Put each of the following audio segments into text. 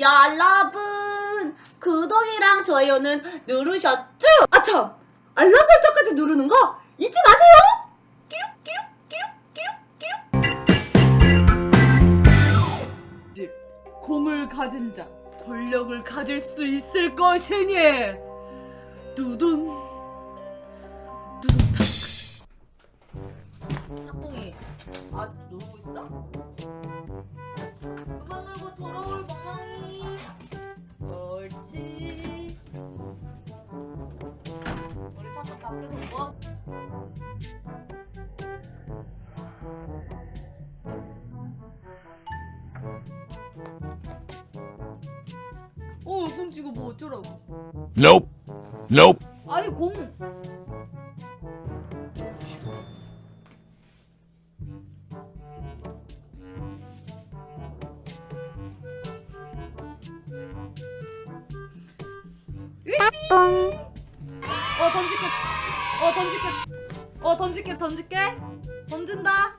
여러분 구독이랑 좋아요는 누르셨죠? 아참 알람 설정까지 누르는 거 잊지 마세요. 집 공을 가진 자 권력을 가질 수 있을 것이니 두둔 두둔 탁 탁봉이 아직 놀고 있어? 돌아올 멍멍이 옳지 우리 탁탁 밖에서 뭐? 어 그럼 지금 뭐 어쩌라고 Nope. Nope. 아니 공 어 던질게. 어 던질게. 어 던질게 던질게. 던진다.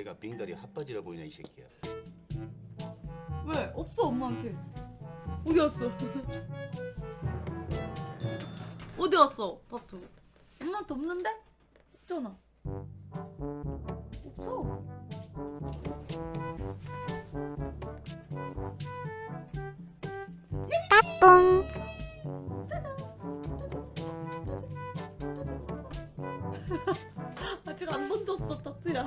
얘가 빙다리 핫바지라 보이냐 이 새끼야. 왜? 없어 엄마한테. 어디 갔어? 어디 갔어? 다투 엄마한테 없는데? 없잖아. 없어 안 던졌어 타투야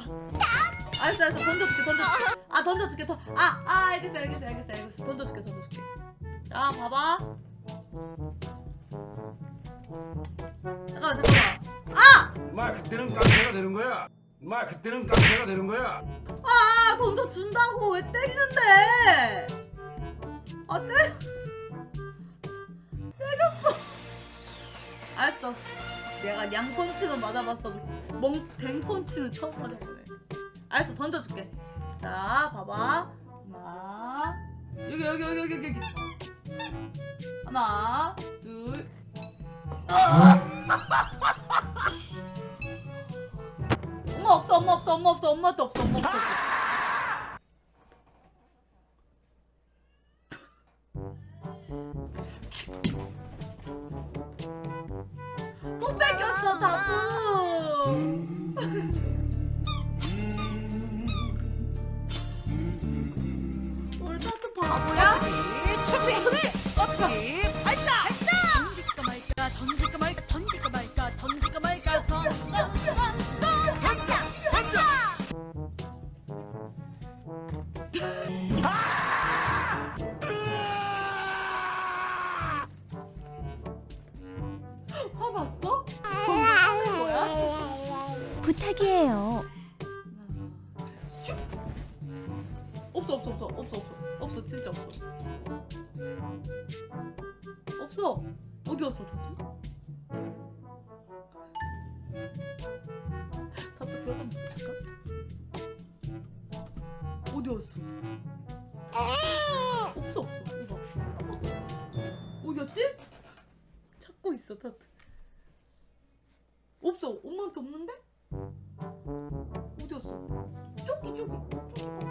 알았어 알았어. 던져줄게 던져줄게. 아 던져줄게 더, 아, 아 알겠어 알겠어 알겠어 알겠어. 던져줄게 던져줄게. 자 봐봐. 잠깐만 잠깐만. 마 그때는 깡패가 되는 거야. 마 그때는 깡패가 되는 거야. 아 던져준다고. 왜 때리는데? 아 때려 때렸어. 알았어 내가 양펀치는 맞아봤어. 멍댕펀치는 처음 맞아보네. 알았어 던져줄게. 자 봐봐. 하나 여기 여기 여기 여기 여기 하나 둘. 엄마 없어 엄마 없어 엄마 없어 엄마도 없어 엄마 없어 어피 발사 던질까 말까 던질까 말까 던질까 말까 던질까 말까 없어 없어 진짜 없어 없어 어디 갔어 타투? 타투 표정 볼까? 어디 갔어? 없어 없어 이거 어디 갔지? 찾고 있어 타투 없어 엄마한테 없는데? 어디 갔어? 저기 저기 저기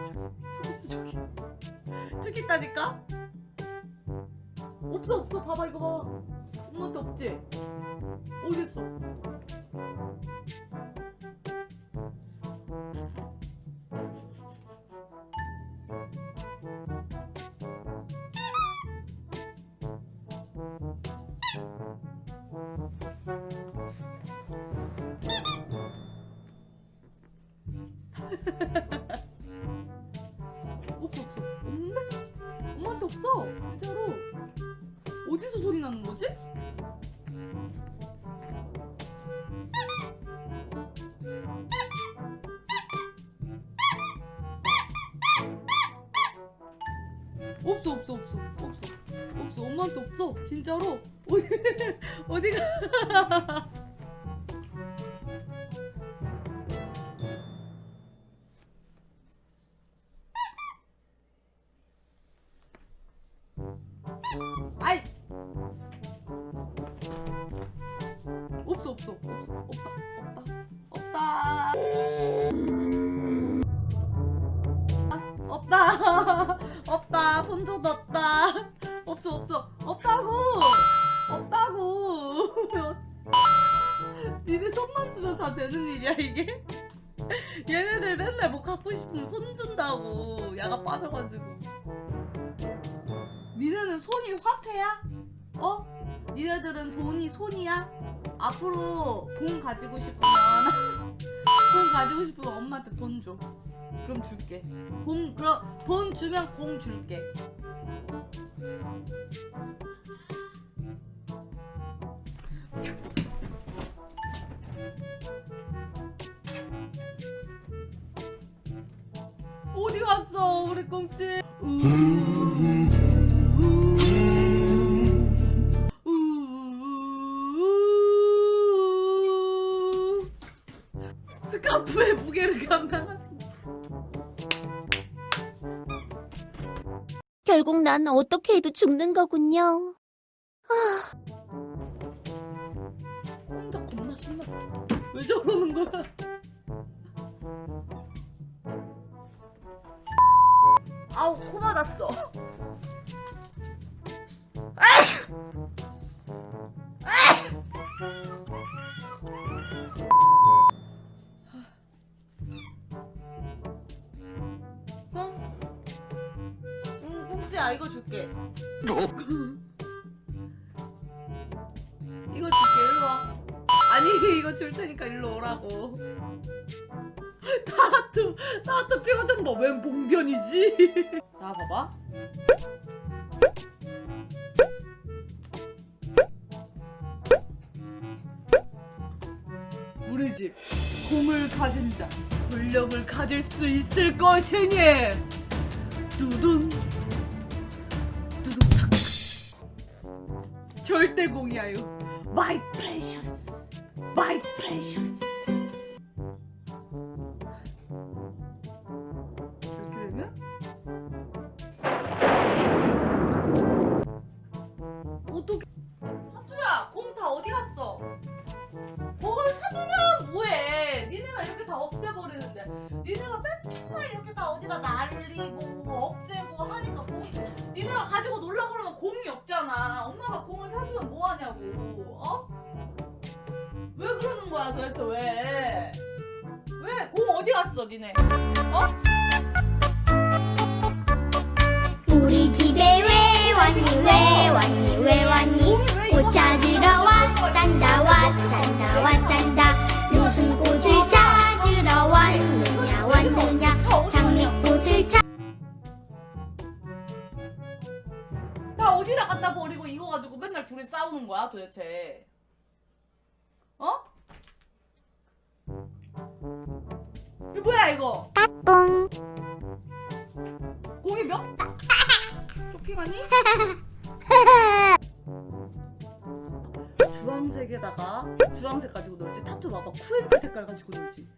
있다니까? 없어 없어. 봐봐 이거 봐봐 엄마한테 없지? 없어 진짜로? 어디서 소리 나는 거지? 없어 없어 없어 없어. 없어 엄마한테 없어. 진짜로? 어디 어디가 없어 없어 없어. 없다 없다 없다. 없다 없다. 손조도 없다. 없어 없어. 없다고. 없다고. 니네 손만 주면 다 되는 일이야 이게? 얘네들 맨날 뭐 갖고 싶으면 손 준다고. 야가 빠져가지고. 니네는 손이 화폐야? 어? 니네들은 돈이 손이야? 앞으로 공 가지고 싶으면 공 가지고 싶으면 엄마한테 돈 줘. 그럼 줄게. 공 그럼 돈 주면 공 줄게. 어디 갔어 우리 꽁치? 결국 난 어떻게 해도 죽는 거군요. 아. 혼자 겁나 신났어. 왜 저러는 거야? 아우 코 맞았어. 응, 꽁지야 이거 줄게. 이거 줄게 일로 와. 아니 이거 줄 테니까 일로 오라고. 나도 나도 표정 봐웬 봉변이지? 나 봐봐. 우리 집 공을 가진 자 권력을 가질 수 있을 것이니 두둔 절대 공이야요 My precious. My precious. 이렇게 되면 어떻게 하투야 공 다 어디 갔어? 공을 사주면 뭐해? 니네가 이렇게 다 없애버리는데. 니네가 맨날 이렇게 다 어디다 날리고 없애고 하니까 공이 니네가 가지고 놀라 그러면 공이 없 엄마가 공을 사주면 뭐하냐고 어? 왜 그러는 거야 도대체 왜? 왜? 공 어디 갔어 니네? 어? 우리 집에 왜 왔니 왜 왔니 왜 왔니 이거 찾으러 왔단다 도대체? 어? 이거 뭐야 이거? 똥 공이 몇? 쇼핑하니? 주황색에다가 주황색 가지고 놀지 타투 봐봐 쿠앤크 색깔 가지고 놀지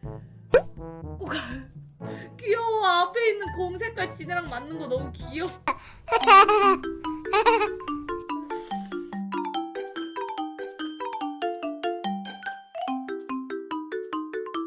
꼭 귀여워 앞에 있는 공 색깔 지네랑 맞는 거 너무 귀여워